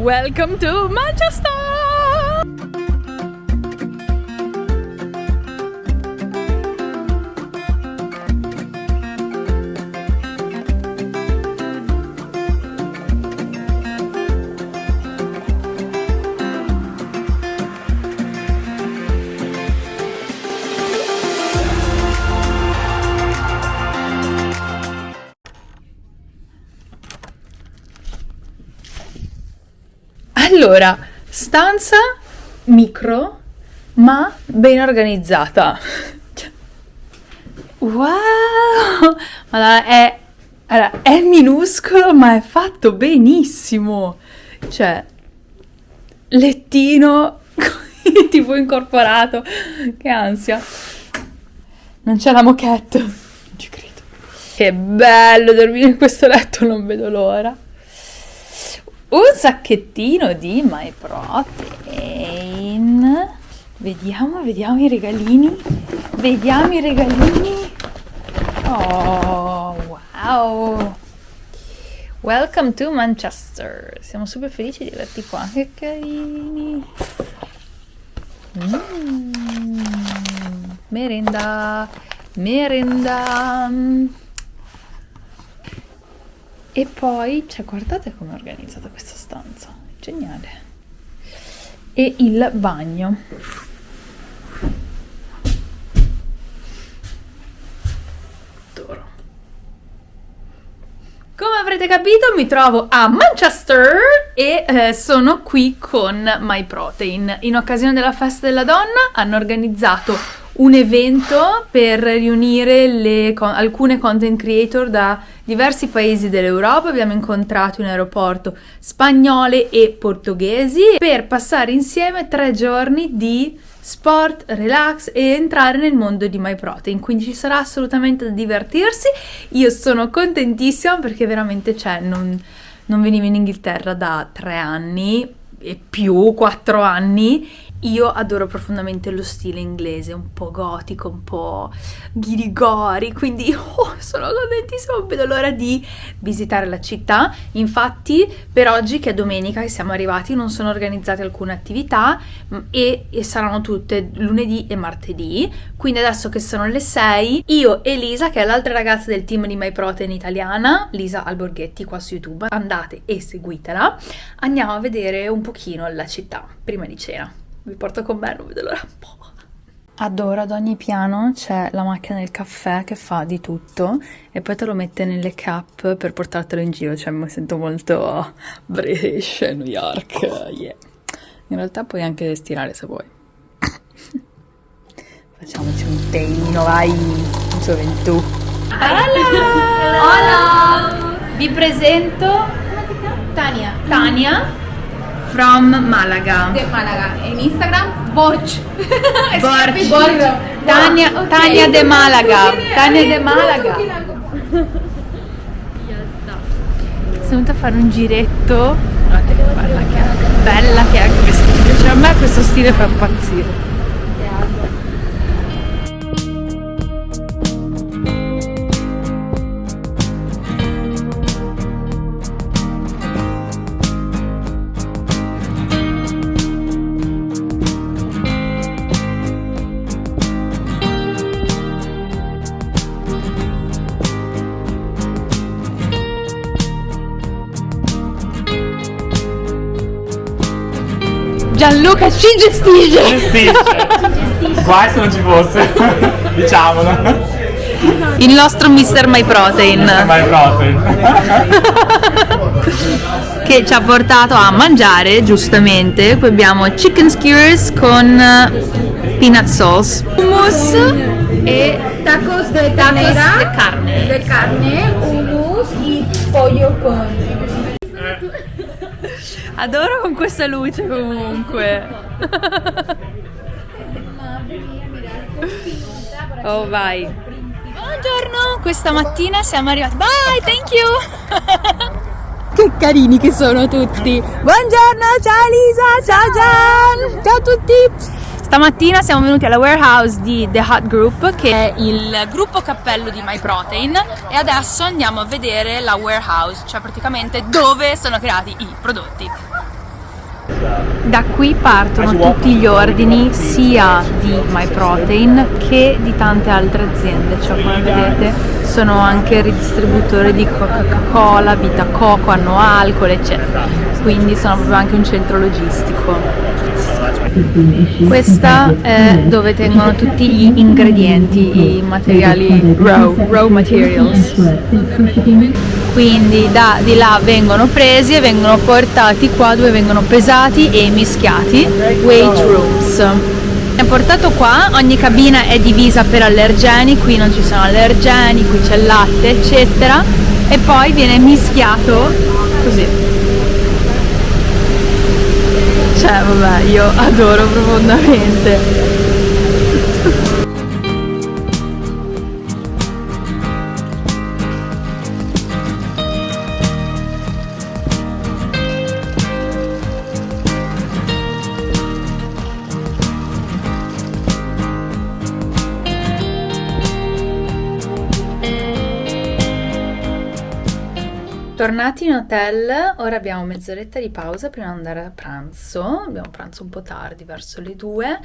Welcome to Manchester! Allora, stanza micro, ma ben organizzata. Wow! Allora, è, allora, è minuscolo, ma è fatto benissimo. Cioè, lettino tipo incorporato. Che ansia. Non c'è la moquette. Non ci credo. Che bello dormire in questo letto, non vedo l'ora. Un sacchettino di My Protein. Vediamo, vediamo i regalini. Vediamo i regalini. Oh, wow. Welcome to Manchester. Siamo super felici di averti qua. Che carini. Mm. Merenda. Merenda. E poi, cioè, guardate come è organizzata questa stanza, geniale. E il bagno. Adoro. Come avrete capito mi trovo a Manchester e eh, sono qui con My Protein. In occasione della festa della donna hanno organizzato un evento per riunire le, con, alcune content creator da diversi paesi dell'Europa. Abbiamo incontrato in aeroporto spagnole e portoghesi per passare insieme tre giorni di sport, relax e entrare nel mondo di MyProtein. Quindi ci sarà assolutamente da divertirsi. Io sono contentissima perché veramente c'è, non, non venivo in Inghilterra da tre anni e più, quattro anni io adoro profondamente lo stile inglese, un po' gotico, un po' ghirigori, quindi oh, sono contentissima, non vedo l'ora di visitare la città. Infatti, per oggi, che è domenica che siamo arrivati, non sono organizzate alcune attività e, e saranno tutte lunedì e martedì. Quindi adesso che sono le 6, io e Lisa, che è l'altra ragazza del team di My Protein italiana, Lisa Alborghetti qua su YouTube, andate e seguitela, andiamo a vedere un pochino la città prima di cena vi porto con me, non vedo l'ora un po'. Adoro, ad ogni piano c'è la macchina del caffè che fa di tutto e poi te lo mette nelle cap per portartelo in giro, cioè mi sento molto British, New York, yeah. In realtà puoi anche stirare se vuoi. Facciamoci un teino, vai, gioventù. Hola! Hola! Vi presento Tania. Tania from Malaga. De Málaga. En Instagram, Borch. Borch. Borch. Tania, Ok. Tania de Malaga. Tania de Malaga. Sono venuta a fare un giretto. Guardate che bella che è. Bella che è anche vestita. Cioè a me questo stile fa impazzire. Gianluca ci gestisce. gestisce. Guai se non ci fosse, diciamolo. Il nostro Mr. My Protein. Vai protein. che ci ha portato a mangiare giustamente qui abbiamo chicken skewers con eh, peanut sauce hummus e Tacos de tacos de carne de carne, hummus y pollo con. Adoro con questa luce comunque. Oh vai. Buongiorno questa mattina siamo arrivati. Bye thank you. Che carini che sono tutti. Buongiorno ciao Lisa ciao Gian ciao a tutti. Stamattina siamo venuti alla warehouse di The Hut Group che è il gruppo cappello di MyProtein e adesso andiamo a vedere la warehouse, cioè praticamente dove sono creati i prodotti. Da qui partono tutti gli ordini sia di MyProtein che di tante altre aziende, cioè come vedete sono anche ridistributori di Coca-Cola, Vita Coco, hanno alcol eccetera, quindi sono proprio anche un centro logistico. Questa è dove tengono tutti gli ingredienti, i materiali raw, raw materials. Quindi da di là vengono presi e vengono portati qua dove vengono pesati e mischiati, weight rooms. È portato qua, ogni cabina è divisa per allergeni, qui non ci sono allergeni, qui c'è latte eccetera. E poi viene mischiato così. Cioè vabbè io adoro profondamente Tornati in hotel, ora abbiamo mezz'oretta di pausa prima di andare a pranzo, abbiamo pranzo un po' tardi, verso le due,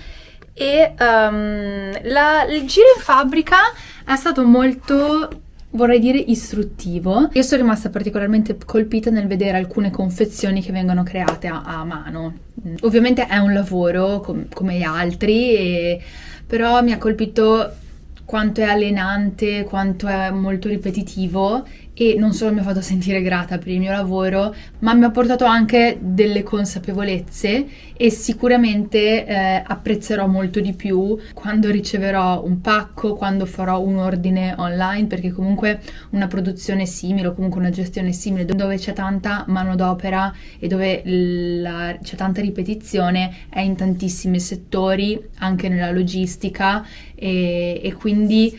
e um, la, il giro in fabbrica è stato molto vorrei dire istruttivo. Io sono rimasta particolarmente colpita nel vedere alcune confezioni che vengono create a, a mano. Ovviamente è un lavoro com come gli altri, e, però mi ha colpito quanto è allenante, quanto è molto ripetitivo e non solo mi ha fatto sentire grata per il mio lavoro, ma mi ha portato anche delle consapevolezze e sicuramente eh, apprezzerò molto di più quando riceverò un pacco, quando farò un ordine online, perché comunque una produzione simile o comunque una gestione simile dove c'è tanta manodopera e dove c'è tanta ripetizione è in tantissimi settori, anche nella logistica e, e quindi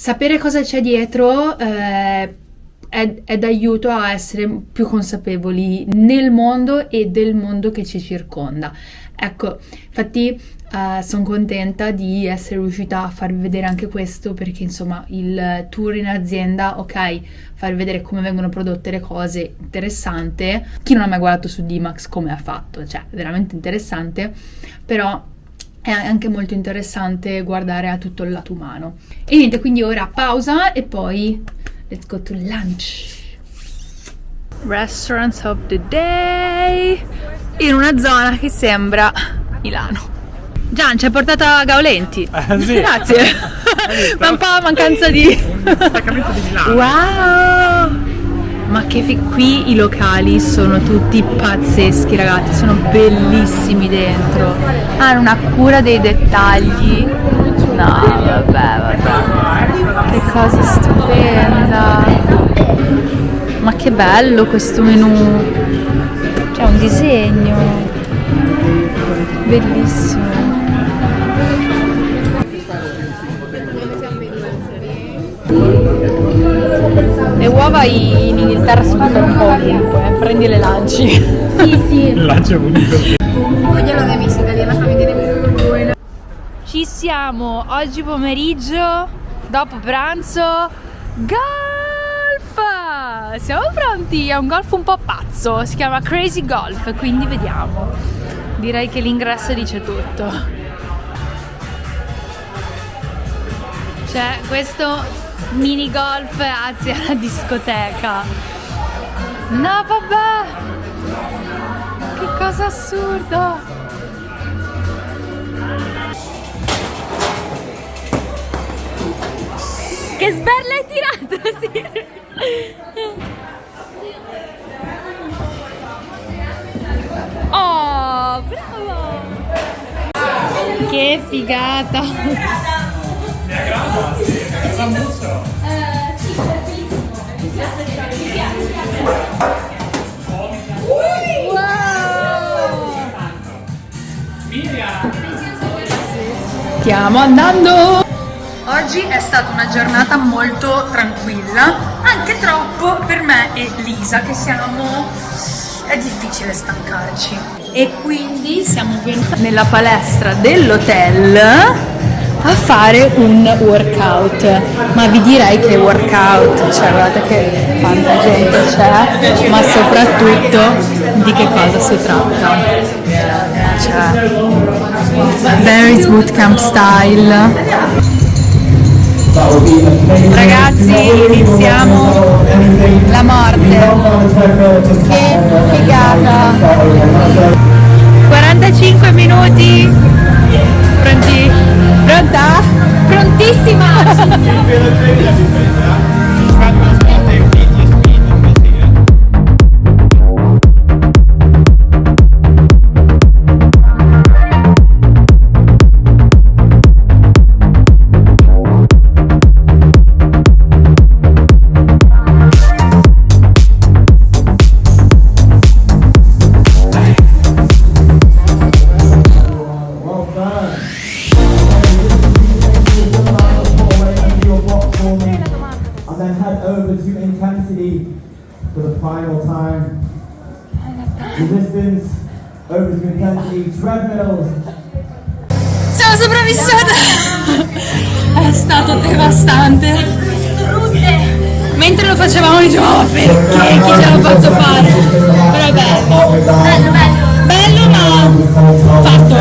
sapere cosa c'è dietro eh, è, è d'aiuto a essere più consapevoli nel mondo e del mondo che ci circonda. Ecco, infatti uh, sono contenta di essere riuscita a farvi vedere anche questo perché insomma il tour in azienda, ok, farvi vedere come vengono prodotte le cose, interessante. Chi non ha mai guardato su Dimax come ha fatto, cioè veramente interessante, però è anche molto interessante guardare a tutto il lato umano. E niente, quindi ora pausa e poi Let's go to lunch. Restaurants of the day. In una zona che sembra Milano. Gian, ci hai portato a Gaolenti. Eh, sì. Grazie. Ma un po' mancanza di... Staccamento di Milano. Wow! Ma che qui i locali sono tutti pazzeschi ragazzi, sono bellissimi dentro. Hanno una cura dei dettagli. No, vabbè, vabbè. Che cosa stupenda! Ma che bello questo menù! C'è un disegno! Bellissimo! Le uova in Inghilterra si fanno un po' ovunque, eh. prendi le lanci. Sì, sì. De mis italianas también tiene muy buena. Ci siamo oggi pomeriggio dopo pranzo golf! Siamo pronti? È un golf un po' pazzo si chiama crazy golf quindi vediamo. Direi che l'ingresso dice tutto. C'è questo mini golf anzi alla discoteca. No vabbè. Che cosa assurdo Che sberla hai tirato? Sì. Oh, bravo! Che figata! Mi aggrada? Sambusso? Eh, sì, Stiamo andando! Oggi è stata una giornata molto tranquilla, anche troppo per me e Lisa che siamo... è difficile stancarci. E quindi siamo venuti nella palestra dell'hotel a fare un workout ma vi direi che workout cioè guardate che quanta gente c'è ma soprattutto di che cosa si tratta Cioè, Barry's Bootcamp style. Ragazzi, iniziamo la morte. Che figata. 45 minuti. Pronti? Pronta? Prontissima! Siamo sopravvissute! È stato devastante. Mentre lo facevamo dicevamo "Ma perché chi ce l'ha fatto fare? Però è bello. Bello, bello. Bello ma fatto.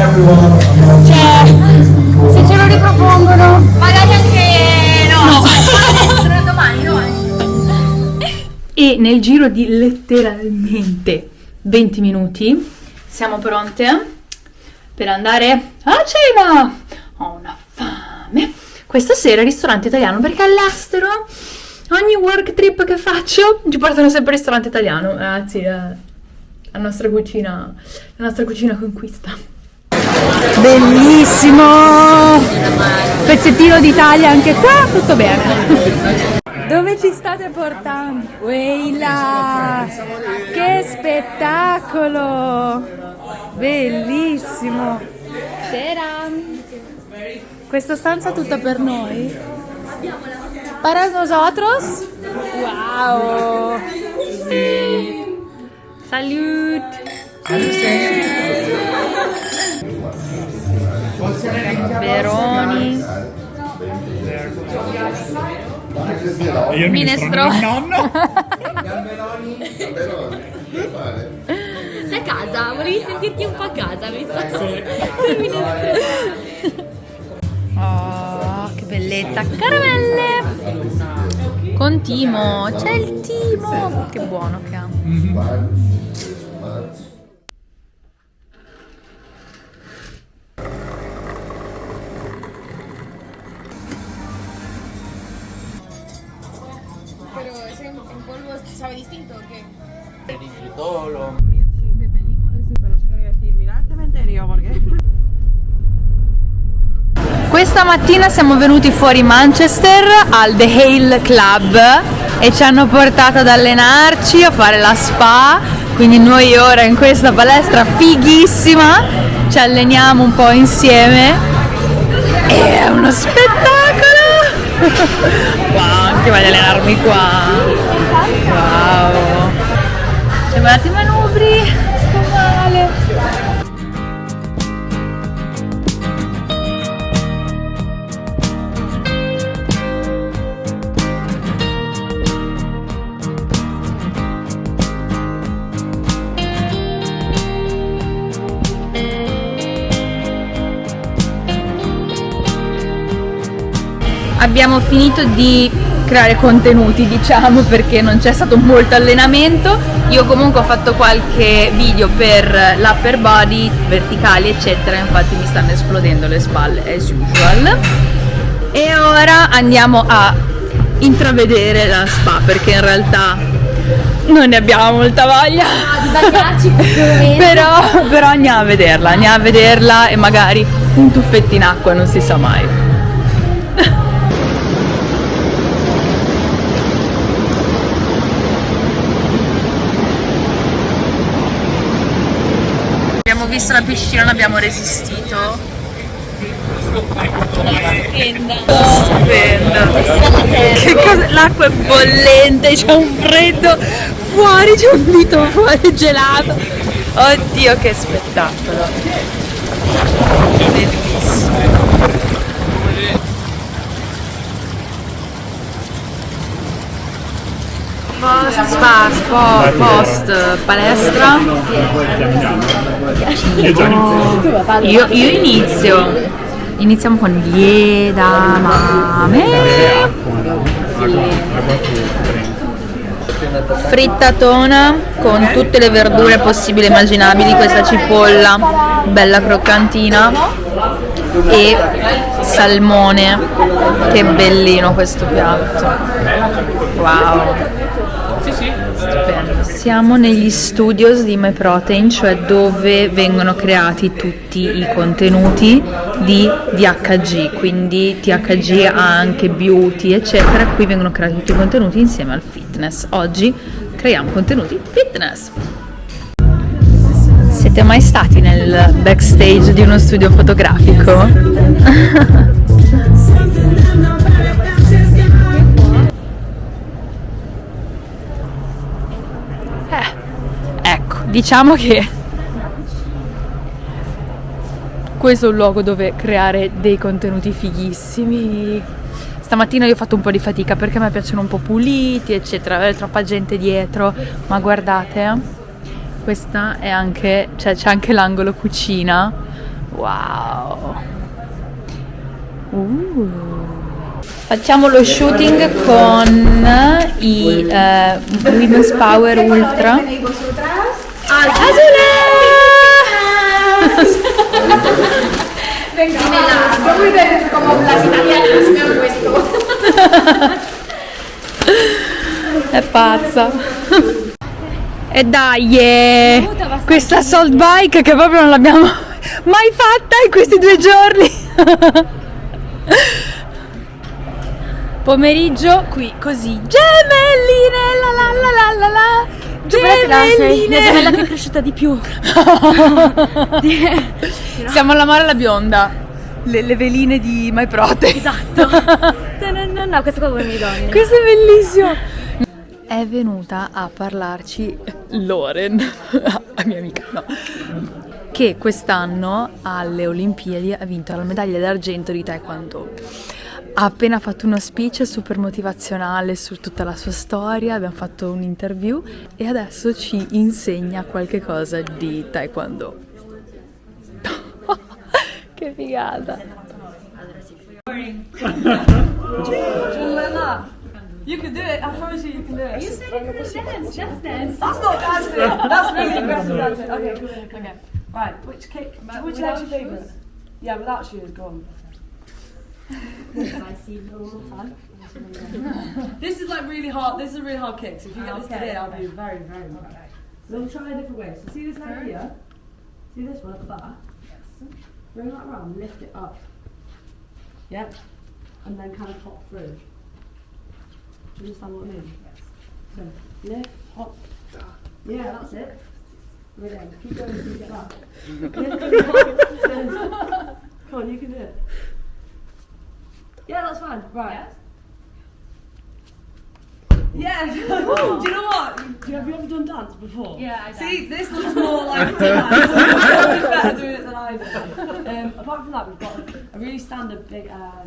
Cioè, se ce lo ripropongono. Magari anche no. domani, domani. E nel giro di letteralmente 20 minuti siamo pronte per andare a cena. Ho una fame. Questa sera ristorante italiano perché all'estero ogni work trip che faccio ci portano sempre al ristorante italiano. Anzi, eh, la nostra cucina, la nostra cucina conquista. Bellissimo! Pezzettino d'Italia anche qua, tutto bene. Dove ci state portando? Weila! Che spettacolo! Bellissimo! Sera! Questa stanza tutta per noi? Para nosotros? Wow! Salut! Veroni. Io Minestrone. Nonno. Sei a casa, volevi sentirti un po' a casa, mi sa. Oh, che bellezza! Caramelle! Con Timo, c'è il Timo! Che buono che ha. Pero Mattina siamo venuti fuori Manchester al The Hale Club e ci hanno portato ad allenarci, a fare la spa, quindi noi ora in questa palestra fighissima ci alleniamo un po' insieme e è uno spettacolo! wow, anche voglio allenarmi qua! Wow! Siamo andati in manubri, abbiamo finito di creare contenuti diciamo perché non c'è stato molto allenamento. Io comunque ho fatto qualche video per l'upper body verticali eccetera. Infatti mi stanno esplodendo le spalle as usual. E ora andiamo a intravedere la spa perché in realtà non ne abbiamo molta voglia. Però, però andiamo a vederla andiamo a vederla e magari un tuffetto in acqua non si sa mai Abbiamo visto la piscina, non abbiamo resistito. Che cosa? L'acqua è bollente, c'è un freddo fuori, c'è un dito fuori gelato. Oddio che spettacolo. Bellissimo. Spa, spa, post palestra. Io. Io, io inizio. Iniziamo con gli edamame. Frittatona con tutte le verdure possibili e immaginabili, questa cipolla bella croccantina e salmone. Che bellino questo piatto. Wow. Siamo negli studios di MyProtein, cioè dove vengono creati tutti i contenuti di DHG, quindi THG ha anche beauty, eccetera. Qui vengono creati tutti i contenuti insieme al fitness. Oggi creiamo contenuti fitness. Siete mai stati nel backstage di uno studio fotografico? diciamo che questo è un luogo dove creare dei contenuti fighissimi. Stamattina io ho fatto un po' di fatica perché a me piacciono un po' puliti, eccetera, avere troppa gente dietro, ma guardate, questa è anche, cioè c'è anche l'angolo cucina. Wow. Uh. Facciamo lo shooting con i eh, Women's Power Ultra. È pazza. E dai, eh, questa salt bike che proprio non l'abbiamo mai fatta in questi due giorni. Pomeriggio qui così. Gemelline, la la la la la la. Gemelline. La gemella che è cresciuta di più. Siamo alla mare alla bionda. Le, le veline di My Prote. Esatto. No, no, no, questo qua vuole le donne. Questo è bellissimo. È venuta a parlarci Loren, la mia amica, no. Che quest'anno alle Olimpiadi ha vinto la medaglia d'argento di Taekwondo. Ha appena fatto uno speech super motivazionale su tutta la sua storia, abbiamo fatto un interview e adesso ci insegna qualche cosa di Taekwondo. che figata! You can do it. I promise you, you can do it. You said you could dance. Just dance. That's not dancing. That's really aggressive dancing. Okay, okay. Right. Which kick? Which leg's your favourite? Yeah, without shoes. Go on. this is like really hard. This is a really hard kick. So if you get this today, I'll be very, very mad. So we'll try a different way. So see this leg here. See this one at the back. Bring that around. Lift it up. Yep. And then kind of hop through. Do you understand what I mean? So lift, hop. Yeah, that's it. Right then. Keep going until you get that. Lift and hop. Come on, you can do it. Yeah, that's fine. Right. Yeah. do you know what? Do you, have you ever done dance before? Yeah, I See, this looks more like dance. Better doing it than I do. Um, apart from that, we've got a really standard big. Uh,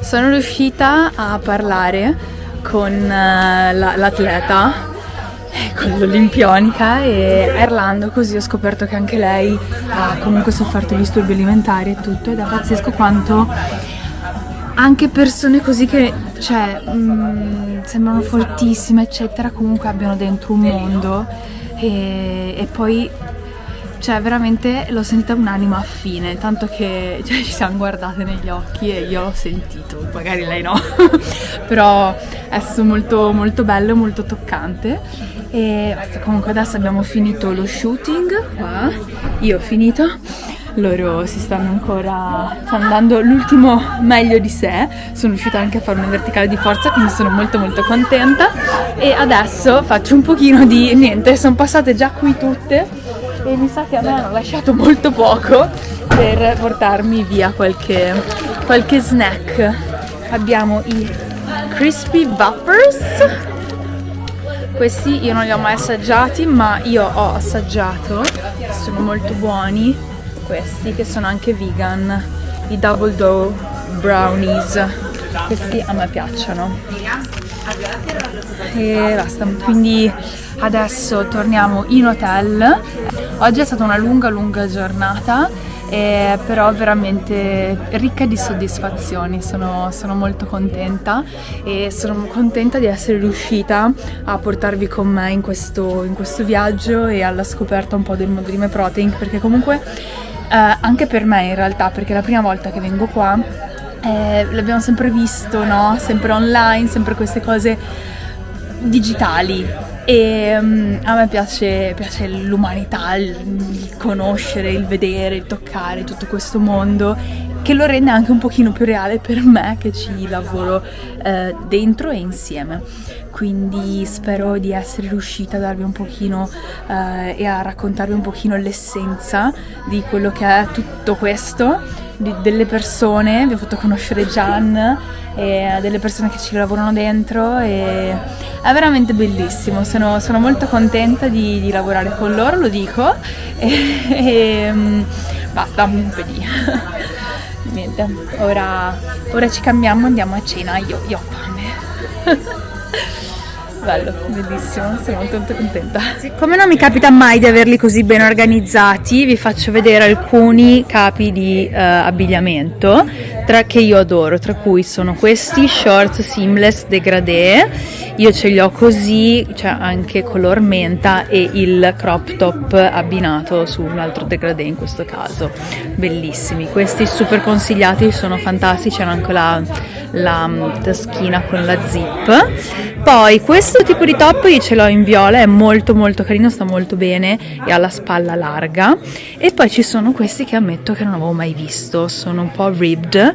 Sono riuscita a parlare con eh, la- l'atleta, eh, con l'olimpionica e parlando così ho scoperto che anche lei ha comunque sofferto disturbi alimentari e tutto ed è pazzesco quanto anche persone così che cioè, mm, sembrano fortissime eccetera comunque abbiano dentro un mondo e, e poi cioè veramente l'ho sentita un'anima affine, tanto che cioè, ci siamo guardate negli occhi e io l'ho sentito, magari lei no, però è stato molto, molto bello, molto toccante. E basta, comunque adesso abbiamo finito lo shooting qua, io ho finito, loro si stanno ancora, stanno dando l'ultimo meglio di sé, sono riuscita anche a fare una verticale di forza quindi sono molto molto contenta e adesso faccio un pochino di niente, sono passate già qui tutte e mi sa che a me hanno lasciato molto poco per portarmi via qualche, qualche snack. Abbiamo i Crispy Buffers. Questi io non li ho mai assaggiati, ma io ho assaggiato, sono molto buoni, questi che sono anche vegan, i Double Dough Brownies. Questi a me piacciono. E basta, quindi adesso torniamo in hotel. Oggi è stata una lunga lunga giornata eh, però veramente ricca di soddisfazioni, sono, sono, molto contenta e sono contenta di essere riuscita a portarvi con me in questo, in questo viaggio e alla scoperta un po' del mondo di Me Protein perché comunque anche per me in realtà, perché è la prima volta che vengo qua eh, l'abbiamo sempre visto, no? Sempre online, sempre queste cose digitali e um, a me piace, piace l'umanità, il, il, conoscere, il vedere, il toccare tutto questo mondo che lo rende anche un pochino più reale per me che ci lavoro eh, dentro e insieme. Quindi spero di essere riuscita a darvi un pochino eh, e a raccontarvi un pochino l'essenza di quello che è tutto questo, di, delle persone, vi ho fatto conoscere Gian e delle persone che ci lavorano dentro e è veramente bellissimo, sono, sono molto contenta di, di, lavorare con loro, lo dico e, e mm, basta, un po' di... niente, ora, ora ci cambiamo, andiamo a cena, io, io ho fame. Bello, bellissimo, sono molto, molto contenta. Come non mi capita mai di averli così ben organizzati, vi faccio vedere alcuni capi di uh, abbigliamento tra, che io adoro, tra cui sono questi shorts seamless degradé, io ce li ho così, cioè anche color menta e il crop top abbinato su un altro degradé in questo caso, bellissimi, questi super consigliati, sono fantastici, hanno anche la, la mm, taschina con la zip, poi questo tipo di top io ce l'ho in viola, è molto molto carino, sta molto bene e ha la spalla larga. E poi ci sono questi che ammetto che non avevo mai visto, sono un po' ribbed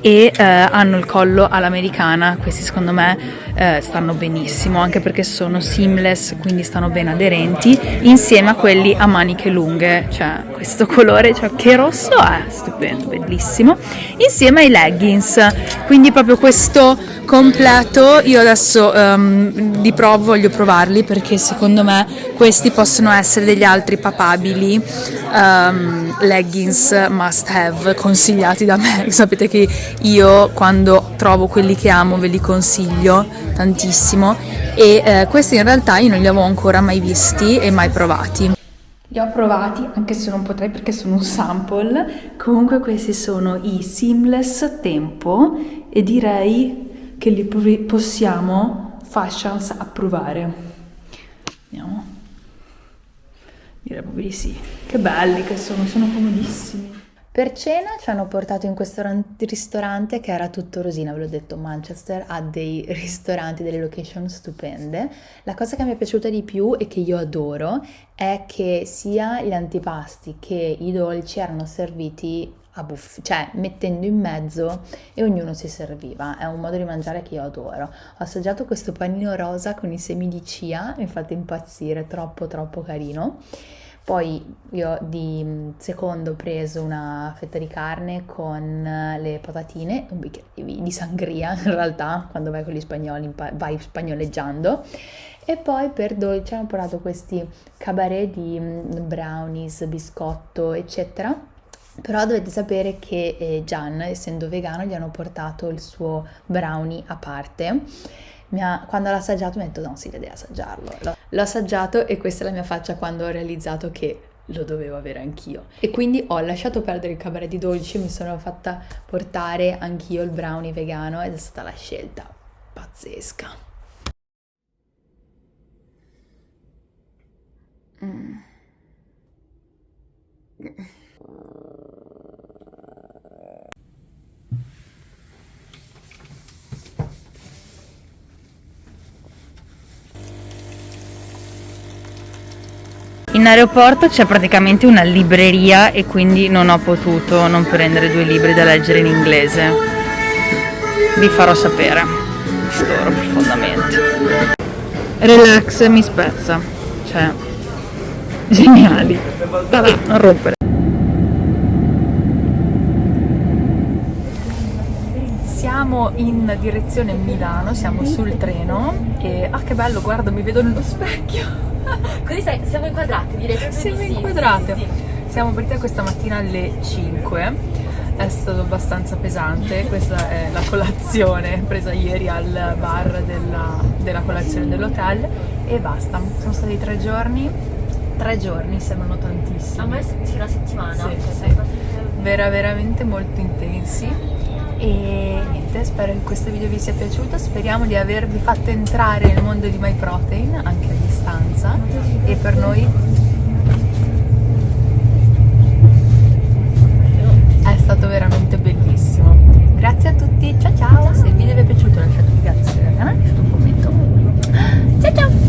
e eh, hanno il collo all'americana, questi secondo me eh, stanno benissimo anche perché sono seamless quindi stanno ben aderenti insieme a quelli a maniche lunghe, cioè questo colore, cioè che rosso è, stupendo, bellissimo, insieme ai leggings, quindi proprio questo completo, io adesso um, li provo, voglio provarli perché secondo me questi possono essere degli altri papabili um, leggings must have consigliati da me, sapete che io quando trovo quelli che amo ve li consiglio tantissimo e eh, questi in realtà io non li avevo ancora mai visti e mai provati. Li ho provati, anche se non potrei perché sono un sample, comunque questi sono i Seamless Tempo e direi che li possiamo fashions approvare. Vediamo. Direi proprio di sì. Che belli che sono, sono comodissimi. Per cena ci hanno portato in questo ristorante che era tutto rosina, ve l'ho detto, Manchester ha dei ristoranti, delle location stupende. La cosa che mi è piaciuta di più e che io adoro è che sia gli antipasti che i dolci erano serviti a buff, cioè mettendo in mezzo e ognuno si serviva. È un modo di mangiare che io adoro. Ho assaggiato questo panino rosa con i semi di chia, mi fate impazzire, troppo troppo carino. Poi io di mm, secondo ho preso una fetta di carne con eh, le patatine, un bicchiere di sangria in realtà, quando vai con gli spagnoli vai spagnoleggiando. E poi per dolce hanno portato questi cabaret di mm, brownies, biscotto, eccetera. Però dovete sapere che eh, Gian, essendo vegano, gli hanno portato il suo brownie a parte ha, quando l'ho assaggiato mi ha detto no, sì, devi assaggiarlo. L'ho, assaggiato e questa è la mia faccia quando ho realizzato che lo dovevo avere anch'io. E quindi ho lasciato perdere il cabaret di dolci, mi sono fatta portare anch'io il brownie vegano ed è stata la scelta pazzesca. Mm. aeroporto c'è praticamente una libreria e quindi non ho potuto non prendere due libri da leggere in inglese. Vi farò sapere, storo profondamente. Relax mi spezza, cioè geniali. Vabbè, non rompere. Siamo in direzione Milano, siamo sul treno e ah che bello, guarda, mi vedo nello specchio. Così sai, siamo inquadrati, direi proprio Siamo di sì, inquadrate. sì, sì. Siamo partite questa mattina alle 5. È stato abbastanza pesante, questa è la colazione presa ieri al bar della, della colazione dell'hotel e basta. Sono stati tre giorni, tre giorni sembrano tantissimi. A me sì, una settimana. Sì, cioè, sì. vera veramente molto intensi e niente spero che questo video vi sia piaciuto. Speriamo di avervi fatto entrare nel mondo di MyProtein anche a distanza. E per noi è stato veramente bellissimo. Grazie a tutti ciao ciao. Se il video vi è piaciuto lasciate un grazie eh. canale lasciate un commento. Ciao ciao.